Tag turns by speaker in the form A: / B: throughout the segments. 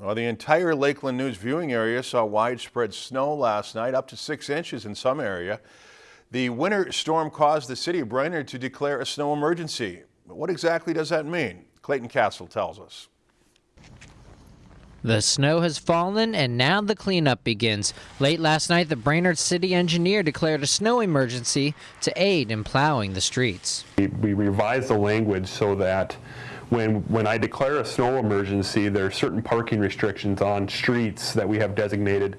A: Well, the entire Lakeland News viewing area saw widespread snow last night, up to six inches in some area. The winter storm caused the city of Brainerd to declare a snow emergency. But what exactly does that mean? Clayton Castle tells us.
B: The snow has fallen and now the cleanup begins. Late last night, the Brainerd city engineer declared a snow emergency to aid in plowing the streets.
C: We, we revised the language so that when, when I declare a snow emergency, there are certain parking restrictions on streets that we have designated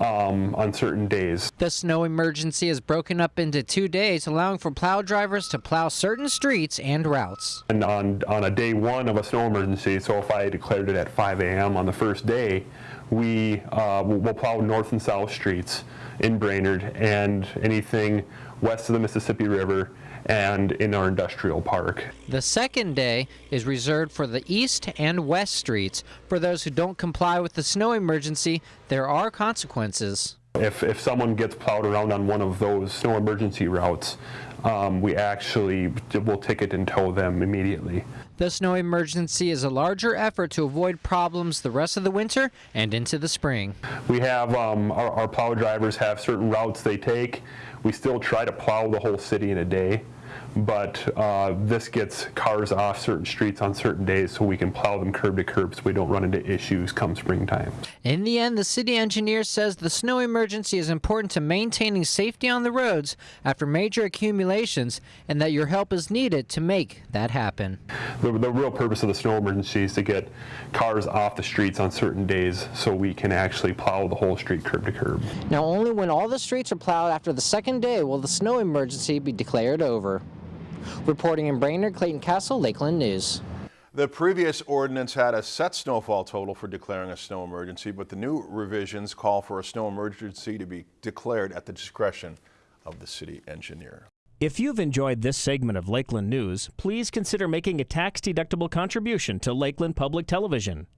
C: um, on certain days.
B: The snow emergency is broken up into two days, allowing for plow drivers to plow certain streets and routes.
C: And on, on a day one of a snow emergency, so if I declared it at 5 a.m. on the first day, we uh, will plow north and south streets in Brainerd and anything west of the Mississippi River and in our industrial park.
B: The second day is reserved for the east and west streets. For those who don't comply with the snow emergency, there are consequences.
C: If, if someone gets plowed around on one of those snow emergency routes, um, we actually will ticket and tow them immediately.
B: The snow emergency is a larger effort to avoid problems the rest of the winter and into the spring.
C: We have um, our, our plow drivers have certain routes they take. We still try to plow the whole city in a day but uh, this gets cars off certain streets on certain days so we can plow them curb to curb so we don't run into issues come springtime.
B: In the end, the city engineer says the snow emergency is important to maintaining safety on the roads after major accumulations and that your help is needed to make that happen.
C: The, the real purpose of the snow emergency is to get cars off the streets on certain days so we can actually plow the whole street curb to curb.
B: Now only when all the streets are plowed after the second day will the snow emergency be declared over. Reporting in Brainerd, Clayton Castle, Lakeland News.
A: The previous ordinance had a set snowfall total for declaring a snow emergency, but the new revisions call for a snow emergency to be declared at the discretion of the city engineer.
D: If you've enjoyed this segment of Lakeland News, please consider making a tax-deductible contribution to Lakeland Public Television.